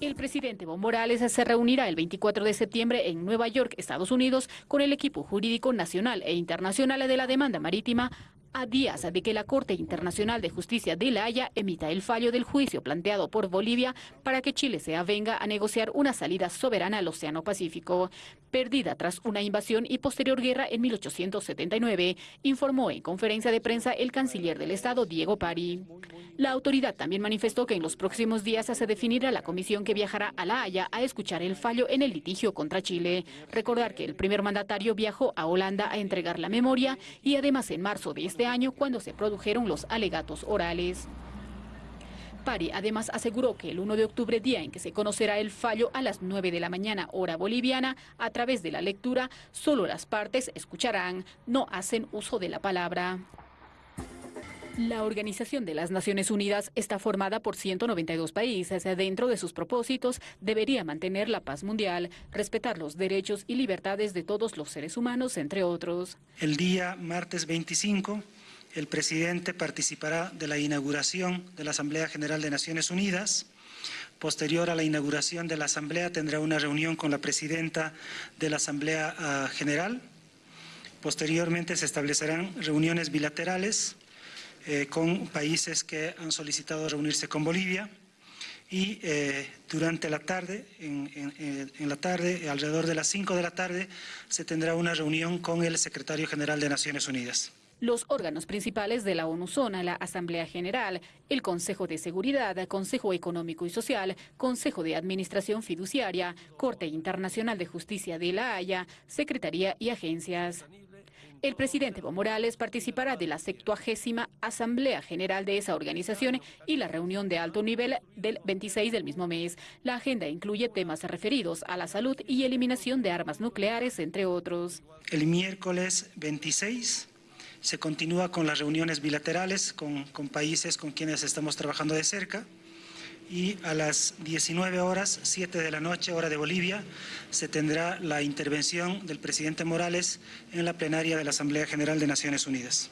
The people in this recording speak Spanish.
El presidente Evo Morales se reunirá el 24 de septiembre en Nueva York, Estados Unidos, con el equipo jurídico nacional e internacional de la demanda marítima a días de que la Corte Internacional de Justicia de La Haya emita el fallo del juicio planteado por Bolivia para que Chile se avenga a negociar una salida soberana al Océano Pacífico, perdida tras una invasión y posterior guerra en 1879, informó en conferencia de prensa el canciller del Estado, Diego Pari. La autoridad también manifestó que en los próximos días se definirá la comisión que viajará a La Haya a escuchar el fallo en el litigio contra Chile. Recordar que el primer mandatario viajó a Holanda a entregar la memoria y además en marzo de este este año cuando se produjeron los alegatos orales. Pari además aseguró que el 1 de octubre, día en que se conocerá el fallo a las 9 de la mañana hora boliviana, a través de la lectura, solo las partes escucharán, no hacen uso de la palabra. La Organización de las Naciones Unidas está formada por 192 países. Dentro de sus propósitos debería mantener la paz mundial, respetar los derechos y libertades de todos los seres humanos, entre otros. El día martes 25, el presidente participará de la inauguración de la Asamblea General de Naciones Unidas. Posterior a la inauguración de la Asamblea tendrá una reunión con la presidenta de la Asamblea ah, General. Posteriormente se establecerán reuniones bilaterales eh, con países que han solicitado reunirse con Bolivia y eh, durante la tarde, en, la tarde, alrededor de las 5 de la tarde, se tendrá una reunión con el secretario general de Naciones Unidas. Los órganos principales de la ONU son la Asamblea General, el Consejo de Seguridad, Consejo Económico y Social, Consejo de Administración Fiduciaria, Corte Internacional de Justicia de La Haya, Secretaría y agencias. El presidente Evo Morales participará de la 70 Asamblea General de esa organización y la reunión de alto nivel del 26 del mismo mes. La agenda incluye temas referidos a la salud y eliminación de armas nucleares, entre otros. El miércoles 26 se continúa con las reuniones bilaterales con, con países con quienes estamos trabajando de cerca y a las 19 horas, 7 de la noche, hora de Bolivia, se tendrá la intervención del presidente Morales en la plenaria de la Asamblea General de Naciones Unidas.